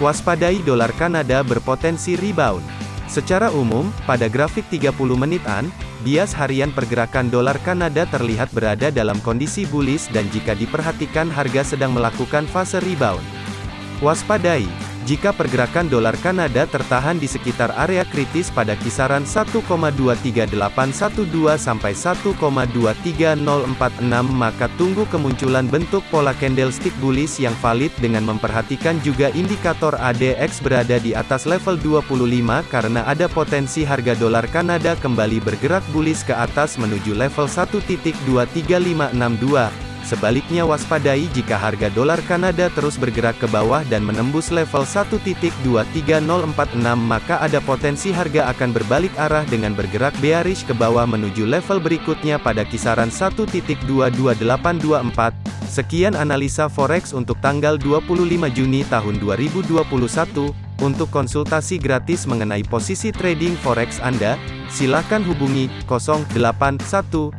Waspadai dolar Kanada berpotensi rebound. Secara umum, pada grafik 30 menitan, bias harian pergerakan dolar Kanada terlihat berada dalam kondisi bullish dan jika diperhatikan harga sedang melakukan fase rebound. Waspadai, jika pergerakan dolar Kanada tertahan di sekitar area kritis pada kisaran 1,23812 sampai 1,23046 maka tunggu kemunculan bentuk pola candlestick bullish yang valid dengan memperhatikan juga indikator ADX berada di atas level 25 karena ada potensi harga dolar Kanada kembali bergerak bullish ke atas menuju level 1.23562. Sebaliknya waspadai jika harga dolar Kanada terus bergerak ke bawah dan menembus level 1.23046 maka ada potensi harga akan berbalik arah dengan bergerak bearish ke bawah menuju level berikutnya pada kisaran 1.22824. Sekian analisa forex untuk tanggal 25 Juni tahun 2021. Untuk konsultasi gratis mengenai posisi trading forex Anda, silakan hubungi 081212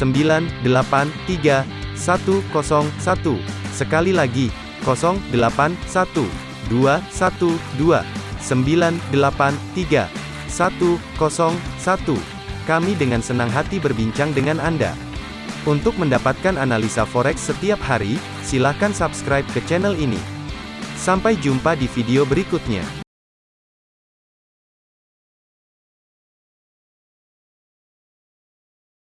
983 101. Sekali lagi, 081 212 983 101. Kami dengan senang hati berbincang dengan Anda. Untuk mendapatkan analisa forex setiap hari, silakan subscribe ke channel ini. Sampai jumpa di video berikutnya.